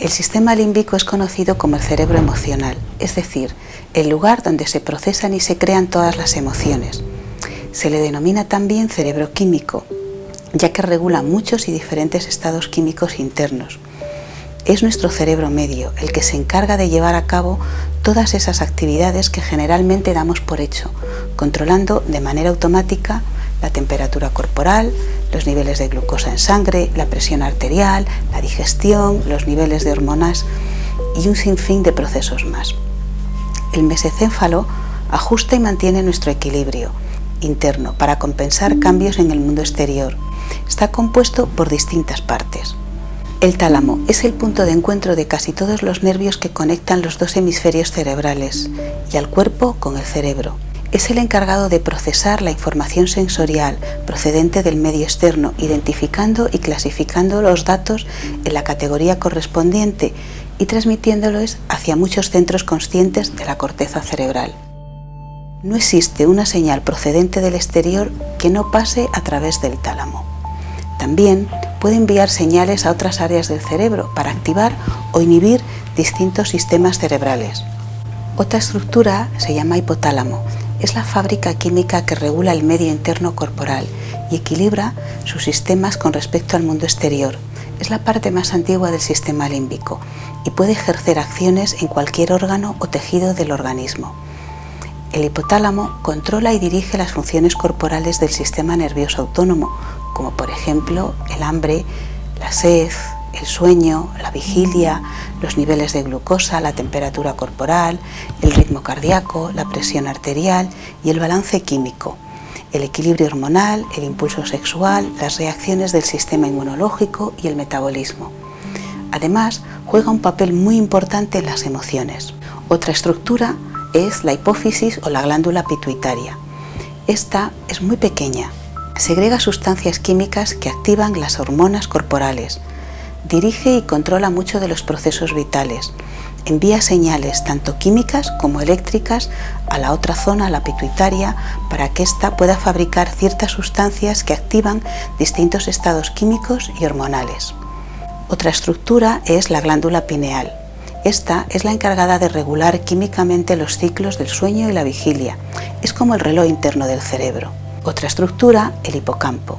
El sistema límbico es conocido como el cerebro emocional, es decir, el lugar donde se procesan y se crean todas las emociones. Se le denomina también cerebro químico, ya que regula muchos y diferentes estados químicos internos. Es nuestro cerebro medio el que se encarga de llevar a cabo todas esas actividades que generalmente damos por hecho, controlando de manera automática la temperatura corporal, los niveles de glucosa en sangre, la presión arterial, la digestión, los niveles de hormonas y un sinfín de procesos más. El mesecéfalo ajusta y mantiene nuestro equilibrio interno para compensar cambios en el mundo exterior. Está compuesto por distintas partes. El tálamo es el punto de encuentro de casi todos los nervios que conectan los dos hemisferios cerebrales y al cuerpo con el cerebro es el encargado de procesar la información sensorial procedente del medio externo, identificando y clasificando los datos en la categoría correspondiente y transmitiéndolos hacia muchos centros conscientes de la corteza cerebral. No existe una señal procedente del exterior que no pase a través del tálamo. También puede enviar señales a otras áreas del cerebro para activar o inhibir distintos sistemas cerebrales. Otra estructura se llama hipotálamo es la fábrica química que regula el medio interno corporal y equilibra sus sistemas con respecto al mundo exterior. Es la parte más antigua del sistema límbico y puede ejercer acciones en cualquier órgano o tejido del organismo. El hipotálamo controla y dirige las funciones corporales del sistema nervioso autónomo, como por ejemplo el hambre, la sed, el sueño, la vigilia, los niveles de glucosa, la temperatura corporal, el ritmo cardíaco, la presión arterial y el balance químico, el equilibrio hormonal, el impulso sexual, las reacciones del sistema inmunológico y el metabolismo. Además, juega un papel muy importante en las emociones. Otra estructura es la hipófisis o la glándula pituitaria. Esta es muy pequeña. Segrega sustancias químicas que activan las hormonas corporales, dirige y controla mucho de los procesos vitales. Envía señales tanto químicas como eléctricas a la otra zona, la pituitaria, para que ésta pueda fabricar ciertas sustancias que activan distintos estados químicos y hormonales. Otra estructura es la glándula pineal. Esta es la encargada de regular químicamente los ciclos del sueño y la vigilia. Es como el reloj interno del cerebro. Otra estructura, el hipocampo.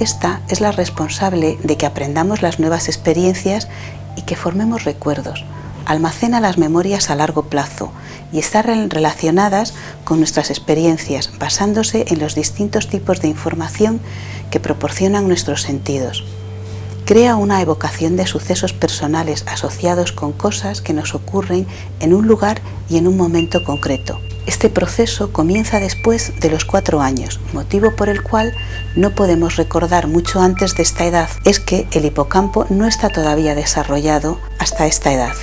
Esta es la responsable de que aprendamos las nuevas experiencias y que formemos recuerdos. Almacena las memorias a largo plazo y está relacionadas con nuestras experiencias, basándose en los distintos tipos de información que proporcionan nuestros sentidos. Crea una evocación de sucesos personales asociados con cosas que nos ocurren en un lugar y en un momento concreto. Este proceso comienza después de los cuatro años, motivo por el cual no podemos recordar mucho antes de esta edad. Es que el hipocampo no está todavía desarrollado hasta esta edad.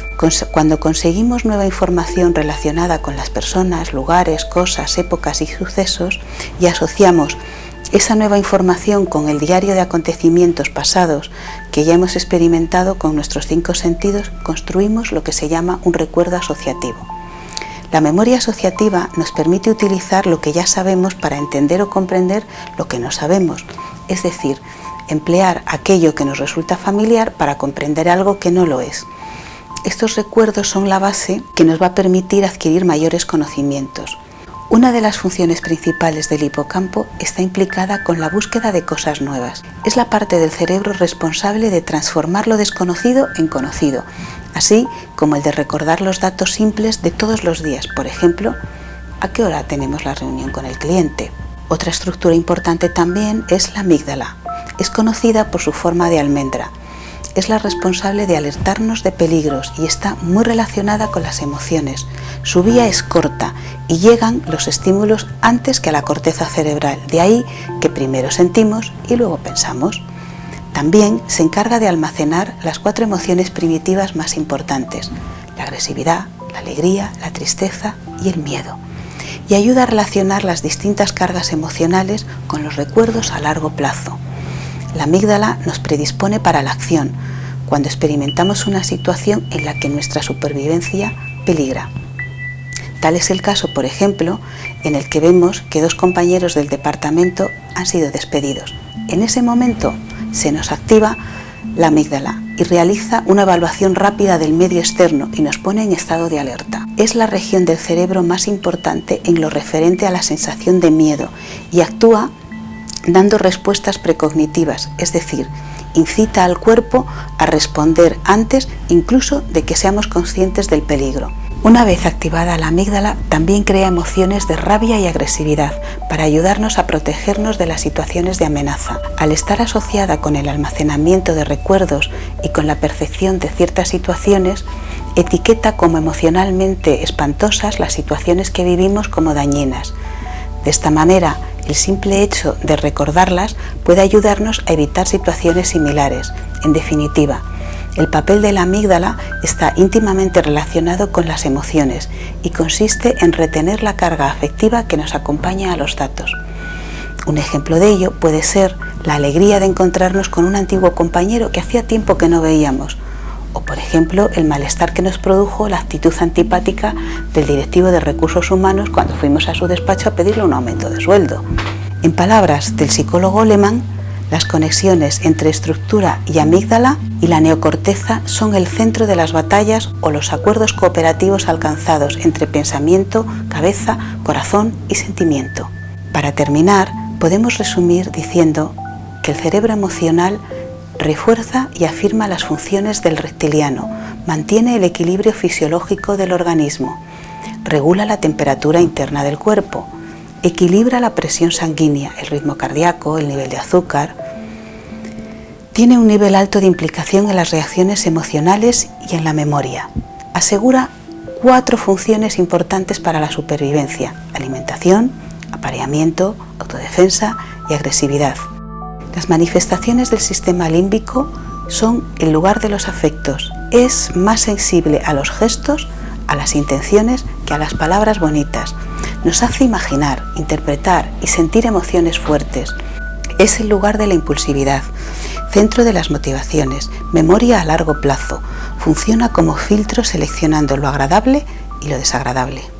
Cuando conseguimos nueva información relacionada con las personas, lugares, cosas, épocas y sucesos y asociamos esa nueva información con el diario de acontecimientos pasados que ya hemos experimentado con nuestros cinco sentidos, construimos lo que se llama un recuerdo asociativo. La memoria asociativa nos permite utilizar lo que ya sabemos para entender o comprender lo que no sabemos, es decir, emplear aquello que nos resulta familiar para comprender algo que no lo es. Estos recuerdos son la base que nos va a permitir adquirir mayores conocimientos. Una de las funciones principales del hipocampo está implicada con la búsqueda de cosas nuevas. Es la parte del cerebro responsable de transformar lo desconocido en conocido, así como el de recordar los datos simples de todos los días, por ejemplo, a qué hora tenemos la reunión con el cliente. Otra estructura importante también es la amígdala. Es conocida por su forma de almendra. Es la responsable de alertarnos de peligros y está muy relacionada con las emociones. Su vía es corta y llegan los estímulos antes que a la corteza cerebral, de ahí que primero sentimos y luego pensamos. También se encarga de almacenar las cuatro emociones primitivas más importantes, la agresividad, la alegría, la tristeza y el miedo, y ayuda a relacionar las distintas cargas emocionales con los recuerdos a largo plazo. La amígdala nos predispone para la acción, cuando experimentamos una situación en la que nuestra supervivencia peligra. Tal es el caso, por ejemplo, en el que vemos que dos compañeros del departamento han sido despedidos. En ese momento se nos activa la amígdala y realiza una evaluación rápida del medio externo y nos pone en estado de alerta. Es la región del cerebro más importante en lo referente a la sensación de miedo y actúa dando respuestas precognitivas, es decir, incita al cuerpo a responder antes incluso de que seamos conscientes del peligro. Una vez activada la amígdala, también crea emociones de rabia y agresividad para ayudarnos a protegernos de las situaciones de amenaza. Al estar asociada con el almacenamiento de recuerdos y con la percepción de ciertas situaciones, etiqueta como emocionalmente espantosas las situaciones que vivimos como dañinas. De esta manera, el simple hecho de recordarlas puede ayudarnos a evitar situaciones similares. En definitiva, el papel de la amígdala está íntimamente relacionado con las emociones y consiste en retener la carga afectiva que nos acompaña a los datos. Un ejemplo de ello puede ser la alegría de encontrarnos con un antiguo compañero que hacía tiempo que no veíamos, o por ejemplo el malestar que nos produjo la actitud antipática del directivo de recursos humanos cuando fuimos a su despacho a pedirle un aumento de sueldo. En palabras del psicólogo alemán, las conexiones entre estructura y amígdala y la neocorteza son el centro de las batallas o los acuerdos cooperativos alcanzados entre pensamiento, cabeza, corazón y sentimiento. Para terminar, podemos resumir diciendo que el cerebro emocional refuerza y afirma las funciones del reptiliano, mantiene el equilibrio fisiológico del organismo, regula la temperatura interna del cuerpo, equilibra la presión sanguínea, el ritmo cardíaco, el nivel de azúcar. Tiene un nivel alto de implicación en las reacciones emocionales y en la memoria. Asegura cuatro funciones importantes para la supervivencia, alimentación, apareamiento, autodefensa y agresividad. Las manifestaciones del sistema límbico son el lugar de los afectos. Es más sensible a los gestos, a las intenciones que a las palabras bonitas nos hace imaginar, interpretar y sentir emociones fuertes. Es el lugar de la impulsividad, centro de las motivaciones, memoria a largo plazo. Funciona como filtro seleccionando lo agradable y lo desagradable.